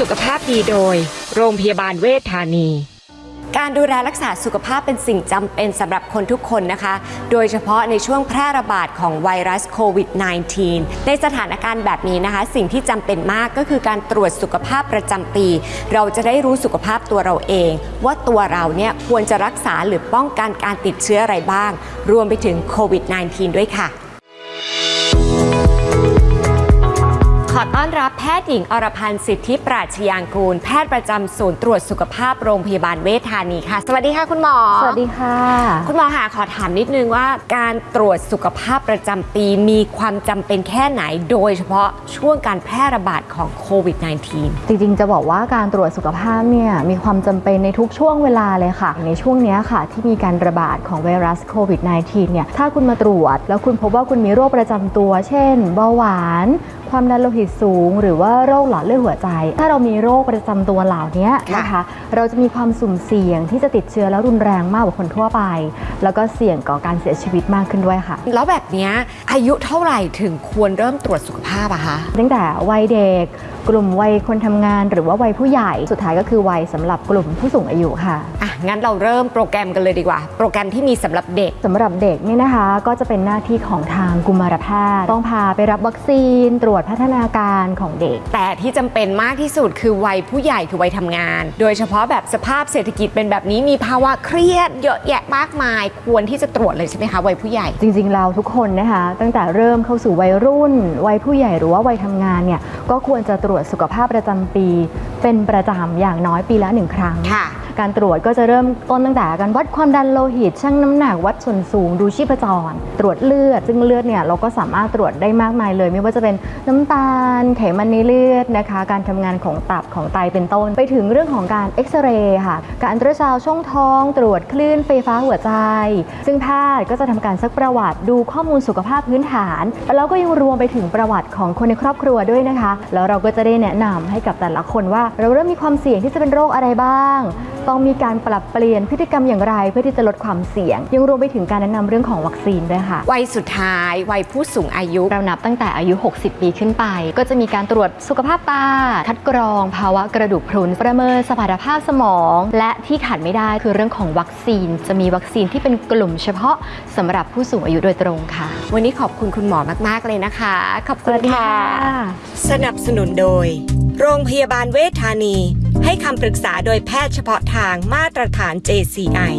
สุขภาพดีโดย โรงพยาบาลเวชธานี การดูแลรักษาสุขภาพเป็นสิ่งจำเป็นสำหรับคนทุกคนนะคะ โดยเฉพาะในช่วงแพร่ระบาดของไวรัสโควิด -19 ในสถานการณ์แบบนี้นะคะ สิ่งที่จำเป็นมากก็คือการตรวจสุขภาพประจำปี เราจะได้รู้สุขภาพตัวเราเอง ว่าตัวเราเนี่ยควรจะรักษาหรือป้องกันการติดเชื้ออะไรบ้าง รวมไปถึงโควิด -19 ด้วยค่ะ อต้อนรับแพทย์หญิงอรพันธ์สิทธิปราชยางกูล แพทย์ประจำศูนย์ตรวจสุขภาพโรงพยาบาลเวชธานีค่ะ สวัสดีค่ะคุณหมอ สวัสดีค่ะ คุณหมอค่ะขอถามนิดนึงว่า การตรวจสุขภาพประจำปีมีความจำเป็นแค่ไหน โดยเฉพาะช่วงการแพร่ระบาดของโควิด -19 จริงๆ จะบอกว่าการตรวจสุขภาพเนี่ยมีความจำเป็นในทุกช่วงเวลาเลยค่ะ ในช่วงนี้ค่ะที่มีการระบาดของไวรัสโควิด -19 เนี่ยถ้าคุณมาตรวจ แล้วคุณพบว่าคุณมีโรคประจำตัว เช่นเบาหวาน ความดันโลหิตสูง หรือว่าโรคหลอดเลือดหัวใจ ถ้าเรามีโรคประจำตัวเหล่านี้นะคะ เราจะมีความสุ่มเสี่ยงที่จะติดเชื้อแล้วรุนแรงมากกว่าคนทั่วไป แล้วก็เสี่ยงต่อการเสียชีวิตมากขึ้นด้วยค่ะ แล้วแบบเนี้ยอายุเท่าไหร่ถึงควรเริ่มตรวจสุขภาพอะคะตั้งแต่วัยเด็ก กลุ่มวัยคนทำงาน หรือว่าวัยผู้ใหญ่สุดท้ายก็คือวัยสำหรับกลุ่มผู้สูงอายุค่ะอะ งั้นเราเริ่มโปรแกรมกันเลยดีกว่า โปรแกรมที่มีสำหรับเด็กสำหรับเด็กเนี่ยนะคะ ก็จะเป็นหน้าที่ของทางกุมารแพทย์ ต้องพาไปรับวัคซีน ตรวจพัฒนาการของเด็ก แต่ที่จำเป็นมากที่สุดคือวัยผู้ใหญ่คือวัยทำงาน โดยเฉพาะแบบสภาพเศรษฐกิจเป็นแบบนี้มีภาวะเครียดเยอะแยะมากมาย ควรที่จะตรวจเลยใช่ไหมคะวัยผู้ใหญ่ จริงๆเราทุกคนนะคะ ตั้งแต่เริ่มเข้าสู่วัยรุ่น วัยผู้ใหญ่หรือว่าวัยทำงานเนี่ยก็ควรจะตรวจสุขภาพประจำปีเป็นประจำอย่างน้อยปีละหนึ่งครั้ง ค่ะ การตรวจก็จะเริ่มต้นตั้งแต่การวัดความดันโลหิตชั่งน้ำหนักวัดส่วนสูงดูชีพจร ตรวจเลือด ซึ่งเลือดเนี่ยเราก็สามารถตรวจได้มากมายเลย ไม่ว่าจะเป็นน้ำตาล ไขมันในเลือดนะคะ การทำงานของตับของไตเป็นต้น ไปถึงเรื่องของการเอ็กซเรย์ค่ะ การอัลตราซาวด์ช่องท้อง ตรวจคลื่นไฟฟ้าหัวใจ ซึ่งแพทย์ก็จะทำการซักประวัติดูข้อมูลสุขภาพพื้นฐาน แล้วก็ยังรวมไปถึงประวัติของคนในครอบครัวด้วยนะคะ แล้วเราก็จะได้แนะนำให้กับแต่ละคนว่าเราเริ่มมีความเสี่ยงที่จะเป็นโรคอะไรบ้าง ต้องมีการปรับเปลี่ยนพฤติกรรมอย่างไร เพื่อที่จะลดความเสี่ยง ยังรวมไปถึงการแนะนำเรื่องของวัคซีนด้วยค่ะ วัยสุดท้าย วัยผู้สูงอายุเรานับตั้งแต่อายุ 60 ปีขึ้นไป ก็จะมีการตรวจสุขภาพตา คัดกรอง ภาวะกระดูกพรุน ประเมินสมรรถภาพสมอง และที่ขาดไม่ได้คือเรื่องของวัคซีน จะมีวัคซีนที่เป็นกลุ่มเฉพาะสำหรับผู้สูงอายุโดยตรงค่ะ วันนี้ขอบคุณคุณหมอมาก ๆ เลยนะคะ ขอบสคุณวัสดีค่ะค่ะ สนับสนุนโดย โรงพยาบาลเวชธานี ให้คำปรึกษาโดยแพทย์เฉพาะทางมาตรฐาน JCI